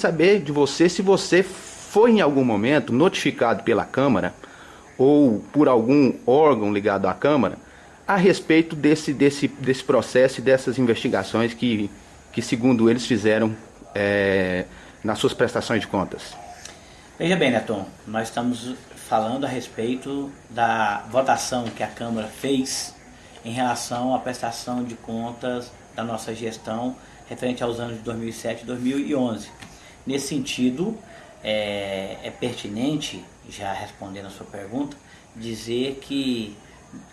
saber de você se você foi em algum momento notificado pela Câmara ou por algum órgão ligado à Câmara a respeito desse, desse, desse processo e dessas investigações que, que segundo eles, fizeram é, nas suas prestações de contas. Veja bem, Neton, nós estamos falando a respeito da votação que a Câmara fez em relação à prestação de contas da nossa gestão referente aos anos de 2007 e 2011. Nesse sentido, é, é pertinente, já respondendo a sua pergunta, dizer que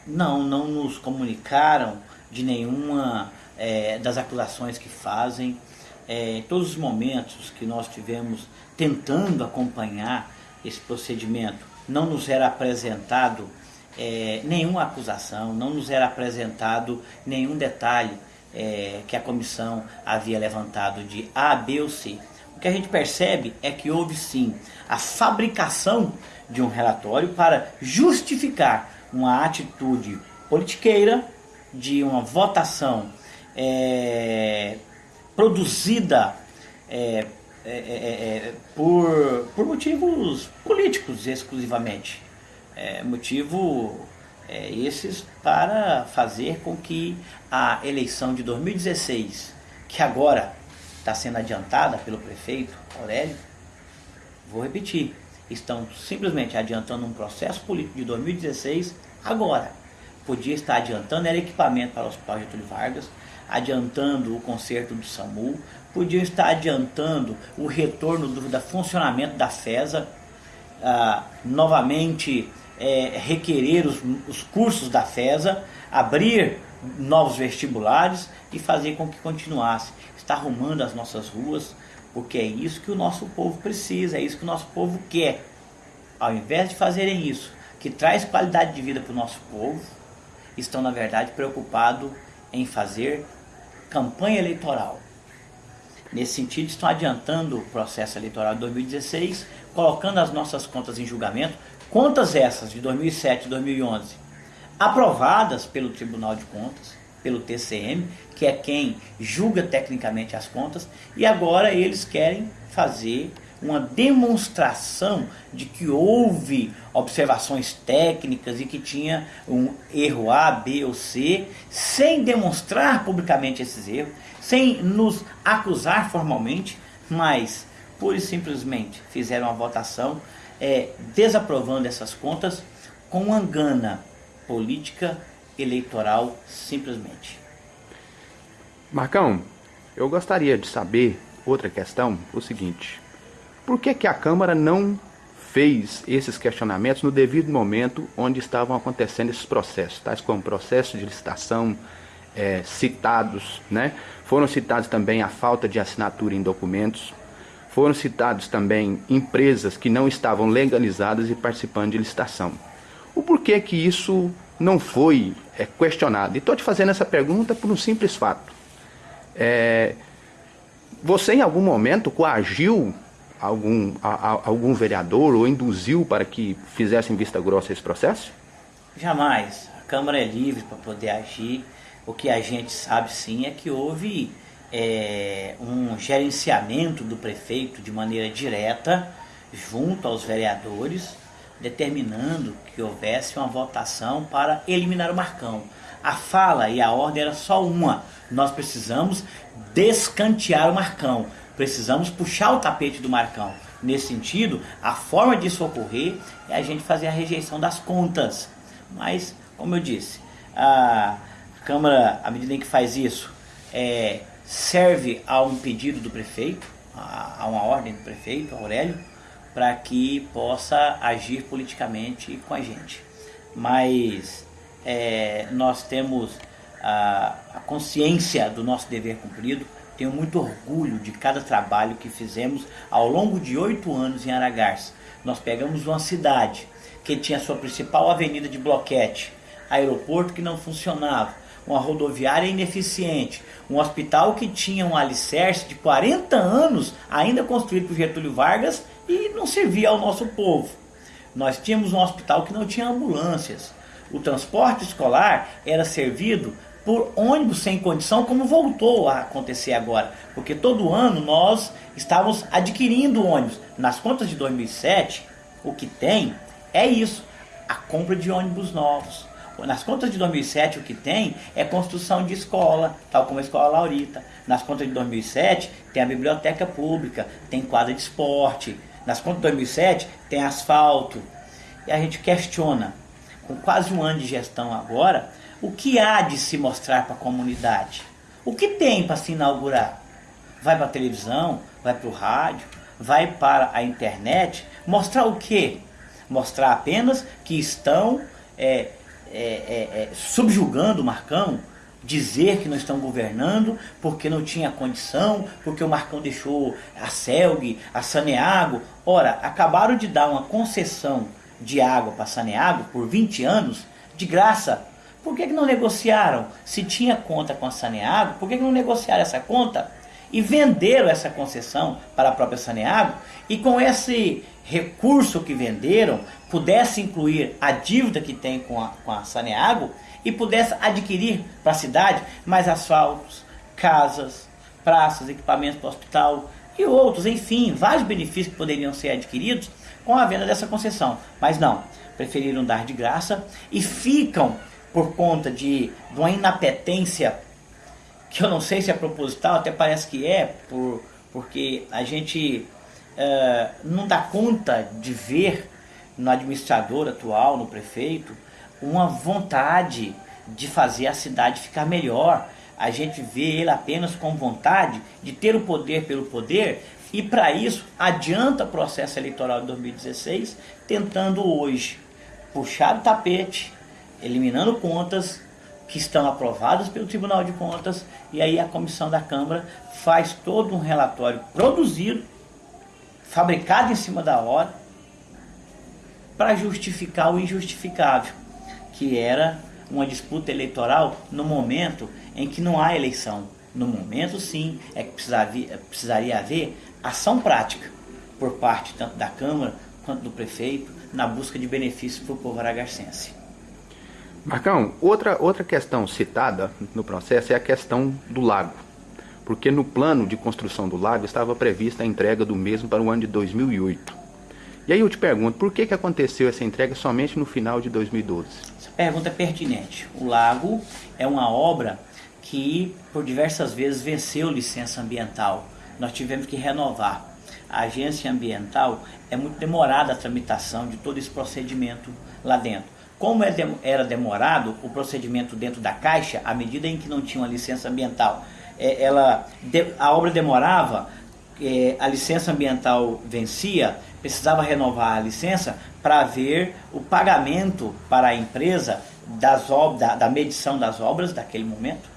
não, não nos comunicaram de nenhuma é, das acusações que fazem. É, todos os momentos que nós tivemos tentando acompanhar esse procedimento, não nos era apresentado é, nenhuma acusação, não nos era apresentado nenhum detalhe é, que a comissão havia levantado de A, B ou C. O que a gente percebe é que houve sim a fabricação de um relatório para justificar uma atitude politiqueira, de uma votação é, produzida é é, é, é, por, por motivos políticos exclusivamente. É, motivo esses para fazer com que a eleição de 2016, que agora está sendo adiantada pelo prefeito Aurélio, vou repetir, estão simplesmente adiantando um processo político de 2016 agora. Podia estar adiantando era equipamento para o Hospital Getúlio Vargas, adiantando o conserto do SAMU, podia estar adiantando o retorno do da funcionamento da FESA, ah, novamente é, requerer os, os cursos da FESA, abrir novos vestibulares e fazer com que continuasse. Está arrumando as nossas ruas, porque é isso que o nosso povo precisa, é isso que o nosso povo quer. Ao invés de fazerem isso, que traz qualidade de vida para o nosso povo, estão na verdade preocupados em fazer campanha eleitoral. Nesse sentido, estão adiantando o processo eleitoral de 2016, colocando as nossas contas em julgamento, contas essas de 2007 e 2011, aprovadas pelo Tribunal de Contas, pelo TCM, que é quem julga tecnicamente as contas, e agora eles querem fazer uma demonstração de que houve observações técnicas e que tinha um erro A, B ou C, sem demonstrar publicamente esses erros, sem nos acusar formalmente, mas pura e simplesmente fizeram uma votação é, desaprovando essas contas com uma gana política eleitoral simplesmente. Marcão, eu gostaria de saber outra questão, o seguinte. Por que, que a Câmara não fez esses questionamentos no devido momento onde estavam acontecendo esses processos, tais como processo de licitação, é, citados, né? foram citados também a falta de assinatura em documentos, foram citados também empresas que não estavam legalizadas e participando de licitação. O porquê que isso não foi é, questionado? E estou te fazendo essa pergunta por um simples fato. É, você em algum momento coagiu algum, a, a, algum vereador ou induziu para que fizessem vista grossa esse processo? Jamais. A Câmara é livre para poder agir. O que a gente sabe sim é que houve é, um gerenciamento do prefeito de maneira direta junto aos vereadores, determinando que houvesse uma votação para eliminar o Marcão. A fala e a ordem era só uma. Nós precisamos descantear o Marcão. Precisamos puxar o tapete do Marcão. Nesse sentido, a forma disso ocorrer é a gente fazer a rejeição das contas. Mas, como eu disse, a Câmara, à medida em que faz isso, é, serve a um pedido do prefeito, a, a uma ordem do prefeito, Aurélio, para que possa agir politicamente com a gente. Mas é, nós temos a, a consciência do nosso dever cumprido, tenho muito orgulho de cada trabalho que fizemos ao longo de oito anos em Aragarça. Nós pegamos uma cidade que tinha sua principal avenida de bloquete, aeroporto que não funcionava, uma rodoviária ineficiente, um hospital que tinha um alicerce de 40 anos ainda construído por Getúlio Vargas e não servia ao nosso povo. Nós tínhamos um hospital que não tinha ambulâncias. O transporte escolar era servido por ônibus sem condição, como voltou a acontecer agora. Porque todo ano nós estávamos adquirindo ônibus. Nas contas de 2007, o que tem é isso, a compra de ônibus novos. Nas contas de 2007, o que tem é construção de escola, tal como a Escola Laurita. Nas contas de 2007, tem a biblioteca pública, tem quadra de esporte. Nas contas de 2007, tem asfalto. E a gente questiona, com quase um ano de gestão agora, o que há de se mostrar para a comunidade? O que tem para se inaugurar? Vai para a televisão, vai para o rádio, vai para a internet, mostrar o quê? Mostrar apenas que estão é, é, é, é, subjugando o Marcão, dizer que não estão governando porque não tinha condição, porque o Marcão deixou a Celg, a Saneago. Ora, acabaram de dar uma concessão de água para Saneago por 20 anos, de graça. Por que, que não negociaram? Se tinha conta com a Saneago, por que, que não negociaram essa conta? E venderam essa concessão para a própria Saneago e com esse recurso que venderam, pudesse incluir a dívida que tem com a, com a Saneago e pudesse adquirir para a cidade mais asfaltos, casas, praças, equipamentos para o hospital e outros, enfim, vários benefícios que poderiam ser adquiridos com a venda dessa concessão. Mas não, preferiram dar de graça e ficam por conta de, de uma inapetência que eu não sei se é proposital, até parece que é, por, porque a gente uh, não dá conta de ver no administrador atual, no prefeito, uma vontade de fazer a cidade ficar melhor. A gente vê ele apenas com vontade de ter o poder pelo poder e para isso adianta o processo eleitoral de 2016, tentando hoje puxar o tapete, eliminando contas que estão aprovadas pelo Tribunal de Contas e aí a comissão da Câmara faz todo um relatório produzido, fabricado em cima da hora, para justificar o injustificável, que era uma disputa eleitoral no momento em que não há eleição. No momento, sim, é que precisaria, haver ação prática por parte tanto da Câmara quanto do prefeito na busca de benefícios para o povo aragarcense. Marcão, outra, outra questão citada no processo é a questão do lago. Porque no plano de construção do lago estava prevista a entrega do mesmo para o ano de 2008. E aí eu te pergunto, por que, que aconteceu essa entrega somente no final de 2012? Essa pergunta é pertinente. O lago é uma obra que por diversas vezes venceu licença ambiental. Nós tivemos que renovar. A agência ambiental é muito demorada a tramitação de todo esse procedimento lá dentro. Como é era demorado o procedimento dentro da Caixa, à medida em que não tinha uma licença ambiental, é, ela, a obra demorava, é, a licença ambiental vencia, precisava renovar a licença para ver o pagamento para a empresa das obras, da, da medição das obras daquele momento.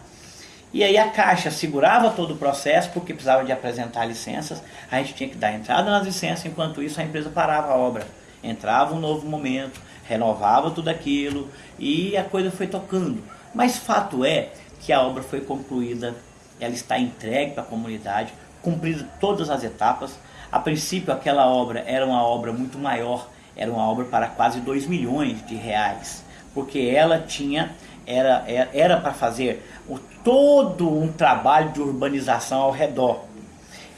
E aí a Caixa segurava todo o processo porque precisava de apresentar licenças, a gente tinha que dar entrada nas licenças, enquanto isso a empresa parava a obra. Entrava um novo momento, renovava tudo aquilo e a coisa foi tocando. Mas fato é que a obra foi concluída, ela está entregue para a comunidade, cumprido todas as etapas. A princípio aquela obra era uma obra muito maior, era uma obra para quase 2 milhões de reais, porque ela tinha era era para fazer o, todo um trabalho de urbanização ao redor.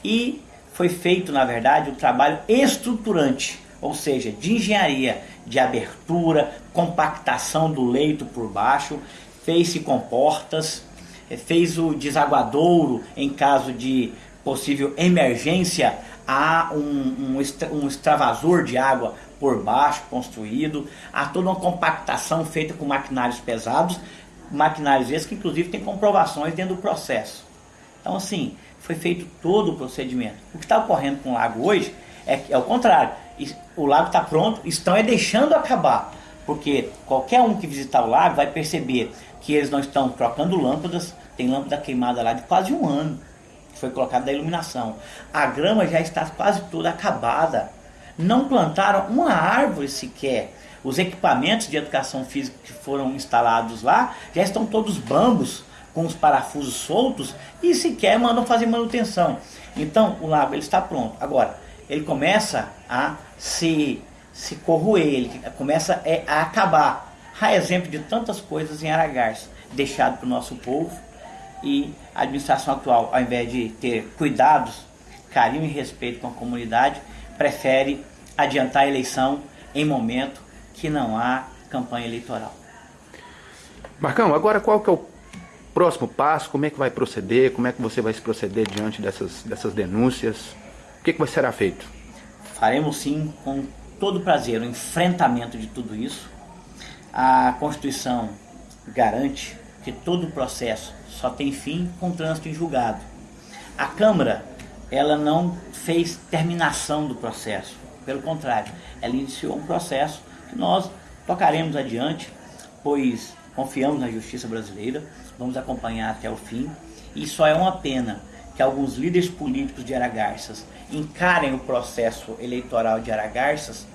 E foi feito, na verdade, um trabalho estruturante, ou seja, de engenharia de abertura, compactação do leito por baixo, fez-se comportas, eh, fez o desaguadouro em caso de possível emergência, há um, um, um extravasor de água por baixo construído, há toda uma compactação feita com maquinários pesados, maquinários esses que inclusive tem comprovações dentro do processo. Então assim, foi feito todo o procedimento. O que está ocorrendo com o lago hoje é, é o contrário o lago está pronto, estão é deixando acabar. Porque qualquer um que visitar o lago vai perceber que eles não estão trocando lâmpadas, tem lâmpada queimada lá de quase um ano, que foi colocada da iluminação. A grama já está quase toda acabada. Não plantaram uma árvore sequer. Os equipamentos de educação física que foram instalados lá já estão todos bambos, com os parafusos soltos e sequer mandam fazer manutenção. Então o lago ele está pronto. Agora, ele começa a se, se corroer, ele começa é, a acabar. Há exemplo de tantas coisas em Aragars, deixado para o nosso povo e a administração atual, ao invés de ter cuidados, carinho e respeito com a comunidade, prefere adiantar a eleição em momento que não há campanha eleitoral. Marcão, agora qual que é o próximo passo? Como é que vai proceder? Como é que você vai se proceder diante dessas, dessas denúncias? Que, que vai ser feito? Faremos sim, com todo prazer, o enfrentamento de tudo isso. A Constituição garante que todo o processo só tem fim com trânsito em julgado. A Câmara, ela não fez terminação do processo, pelo contrário, ela iniciou um processo que nós tocaremos adiante, pois confiamos na justiça brasileira, vamos acompanhar até o fim, e só é uma pena que alguns líderes políticos de Aragarças encarem o processo eleitoral de Aragarças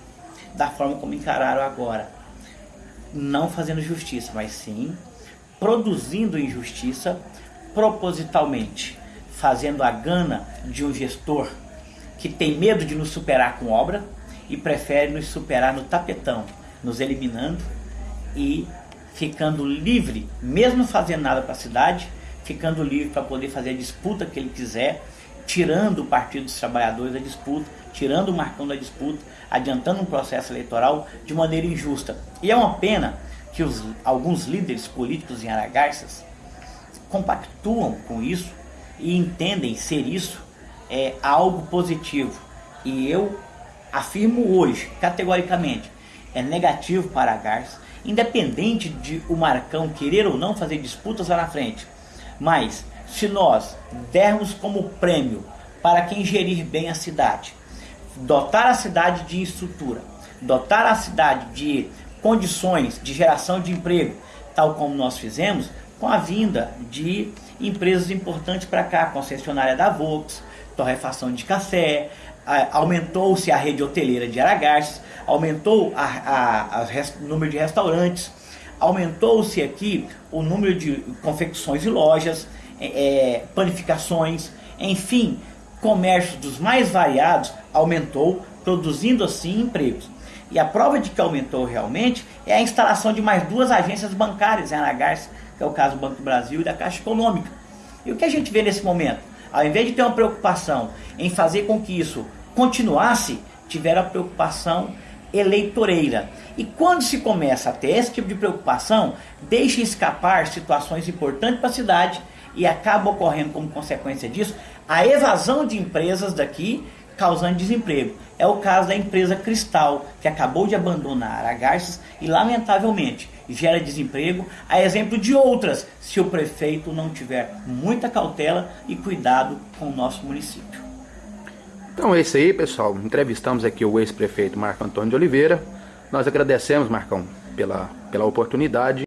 da forma como encararam agora. Não fazendo justiça, mas sim produzindo injustiça propositalmente, fazendo a gana de um gestor que tem medo de nos superar com obra e prefere nos superar no tapetão, nos eliminando e ficando livre, mesmo fazendo nada para a cidade, ficando livre para poder fazer a disputa que ele quiser, tirando o Partido dos Trabalhadores da disputa, tirando o Marcão da disputa, adiantando um processo eleitoral de maneira injusta. E é uma pena que os, alguns líderes políticos em Aragarças compactuam com isso e entendem ser isso é, algo positivo. E eu afirmo hoje, categoricamente, é negativo para a Garça, independente de o Marcão querer ou não fazer disputas lá na frente. Mas se nós dermos como prêmio para quem gerir bem a cidade, dotar a cidade de estrutura, dotar a cidade de condições de geração de emprego, tal como nós fizemos com a vinda de empresas importantes para cá, concessionária da Volks, torrefação de café, aumentou-se a rede hoteleira de Aragarças, aumentou o número de restaurantes, aumentou-se aqui o número de confecções e lojas, é, é panificações, enfim, comércio dos mais variados aumentou, produzindo assim empregos. E a prova de que aumentou realmente é a instalação de mais duas agências bancárias em Aragarça, que é o caso do Banco do Brasil e da Caixa Econômica. E o que a gente vê nesse momento? Ao invés de ter uma preocupação em fazer com que isso continuasse, tiveram a preocupação eleitoreira. E quando se começa a ter esse tipo de preocupação, deixa escapar situações importantes para a cidade e acaba ocorrendo como consequência disso a evasão de empresas daqui causando desemprego. É o caso da empresa Cristal, que acabou de abandonar a Garças e, lamentavelmente, gera desemprego, a exemplo de outras, se o prefeito não tiver muita cautela e cuidado com o nosso município. Então é isso aí, pessoal. Entrevistamos aqui o ex-prefeito Marco Antônio de Oliveira. Nós agradecemos, Marcão, pela, pela oportunidade.